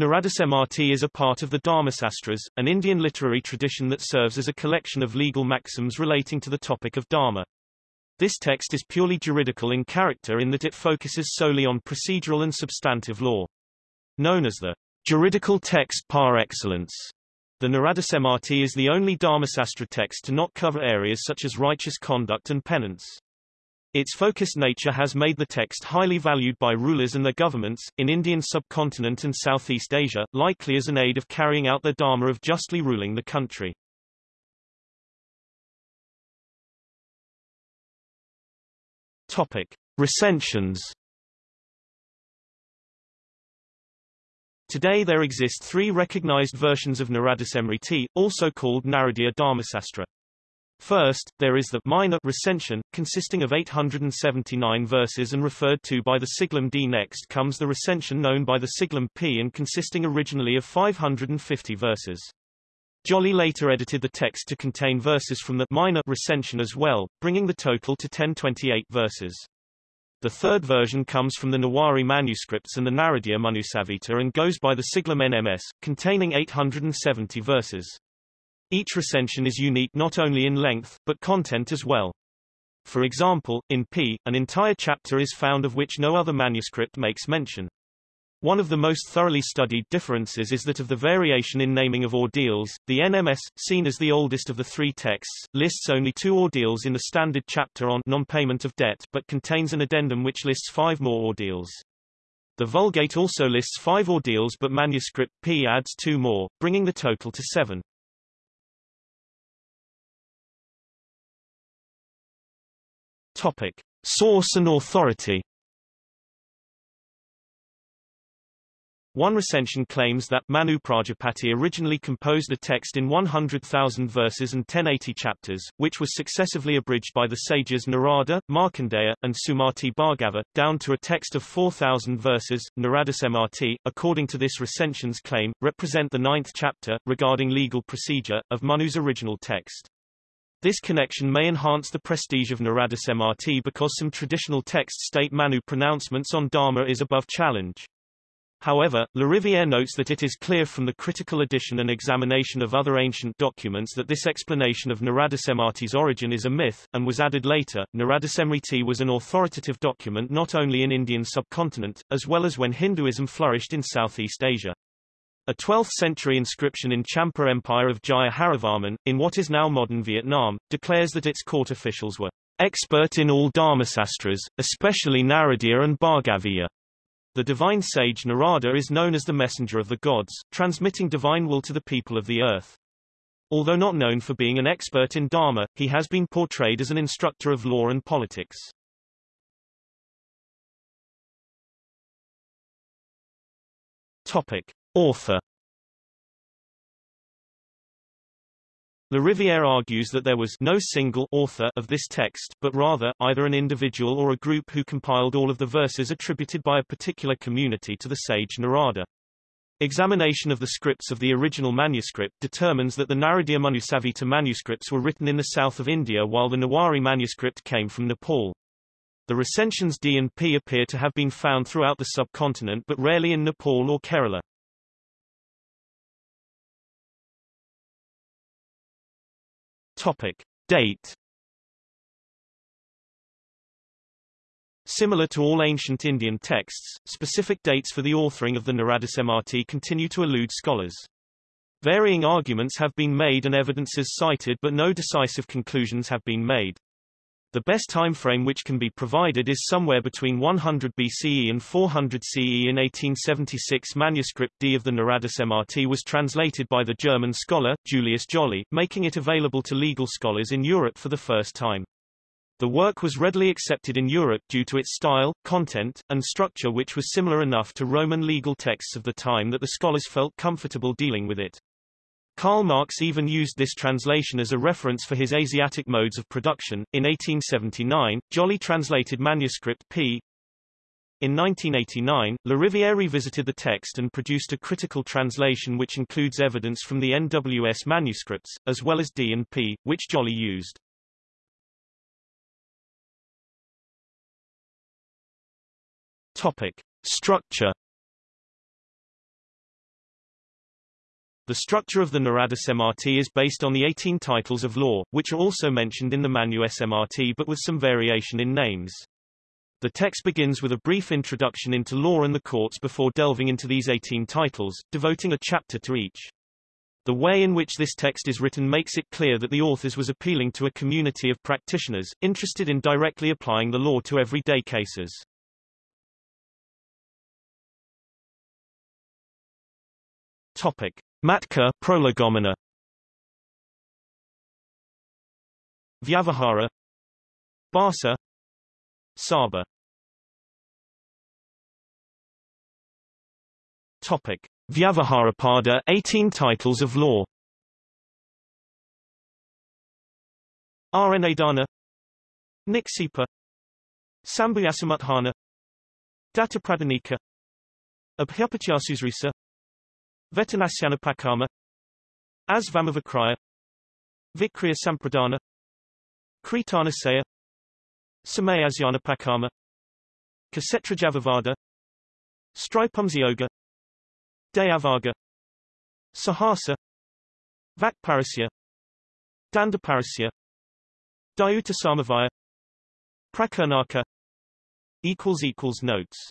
Naradasamrti is a part of the Dharmasastras, an Indian literary tradition that serves as a collection of legal maxims relating to the topic of Dharma. This text is purely juridical in character in that it focuses solely on procedural and substantive law. Known as the juridical text par excellence, the Naradasamrti is the only Dharmasastra text to not cover areas such as righteous conduct and penance. Its focused nature has made the text highly valued by rulers and their governments, in Indian subcontinent and Southeast Asia, likely as an aid of carrying out their dharma of justly ruling the country. Topic. Recensions Today there exist three recognized versions of Naradasamriti, also called Naradiya Dharmasastra. First, there is the minor recension, consisting of 879 verses and referred to by the siglum D. Next comes the recension known by the siglum P and consisting originally of 550 verses. Jolly later edited the text to contain verses from the minor recension as well, bringing the total to 1028 verses. The third version comes from the Newari manuscripts and the Naradiya Manusamhita and goes by the siglum NMS, containing 870 verses. Each recension is unique not only in length, but content as well. For example, in P, an entire chapter is found of which no other manuscript makes mention. One of the most thoroughly studied differences is that of the variation in naming of ordeals. The NMS, seen as the oldest of the three texts, lists only two ordeals in the standard chapter on non-payment of debt, but contains an addendum which lists five more ordeals. The Vulgate also lists five ordeals but manuscript P adds two more, bringing the total to seven. Topic. Source and authority One recension claims that Manu Prajapati originally composed a text in 100,000 verses and 1080 chapters, which was successively abridged by the sages Narada, Markandeya, and Sumati Bhargava, down to a text of 4,000 verses. Naradasamrti, according to this recension's claim, represent the ninth chapter, regarding legal procedure, of Manu's original text. This connection may enhance the prestige of Naradasamrti because some traditional texts state Manu pronouncements on Dharma is above challenge. However, Lariviere notes that it is clear from the critical edition and examination of other ancient documents that this explanation of Naradasamrti's origin is a myth, and was added later. Naradasamriti was an authoritative document not only in Indian subcontinent, as well as when Hinduism flourished in Southeast Asia. A 12th-century inscription in Champa Empire of Jaya Harivarman, in what is now modern Vietnam, declares that its court officials were expert in all dharmasastras, especially Naradiya and Bhargaviya. The divine sage Narada is known as the messenger of the gods, transmitting divine will to the people of the earth. Although not known for being an expert in Dharma, he has been portrayed as an instructor of law and politics. Topic. Author Lariviere argues that there was no single author of this text, but rather, either an individual or a group who compiled all of the verses attributed by a particular community to the sage Narada. Examination of the scripts of the original manuscript determines that the Naradiya Manusamhita manuscripts were written in the south of India while the Newari manuscript came from Nepal. The recensions D and P appear to have been found throughout the subcontinent but rarely in Nepal or Kerala. Topic. Date Similar to all ancient Indian texts, specific dates for the authoring of the Naradasamrti continue to elude scholars. Varying arguments have been made and evidences cited but no decisive conclusions have been made. The best time frame which can be provided is somewhere between 100 BCE and 400 CE. In 1876 manuscript D of the Naradasamrti was translated by the German scholar, Julius Jolly, making it available to legal scholars in Europe for the first time. The work was readily accepted in Europe due to its style, content, and structure which was similar enough to Roman legal texts of the time that the scholars felt comfortable dealing with it. Karl Marx even used this translation as a reference for his Asiatic modes of production. In 1879, Jolly translated manuscript p. In 1989, Lariviere revisited the text and produced a critical translation which includes evidence from the NWS manuscripts, as well as D and P, which Jolly used. Topic. Structure The structure of the Narada Samrti is based on the 18 titles of law, which are also mentioned in the Manu Samrti but with some variation in names. The text begins with a brief introduction into law and the courts before delving into these 18 titles, devoting a chapter to each. The way in which this text is written makes it clear that the authors was appealing to a community of practitioners, interested in directly applying the law to everyday cases. Topic. Matka prolegomena Vyavahara. Basa. Sabha. Topic. Vyavaharapada 18 titles of law. Aranadana Niksipa. Sambhuyasamuthana Dattapradhanika Abhyapachyasusrisa Vetanasyanapakama Asvamavakraya Vikriya Sampradana. Kritanasaya. Samayasyanapakama. Kasetrajavavada Stripumsyoga Dayabhaga. Sahasa. Vakparusya. Dandaparusya. Dayuta Samavaya Prakirnaka Notes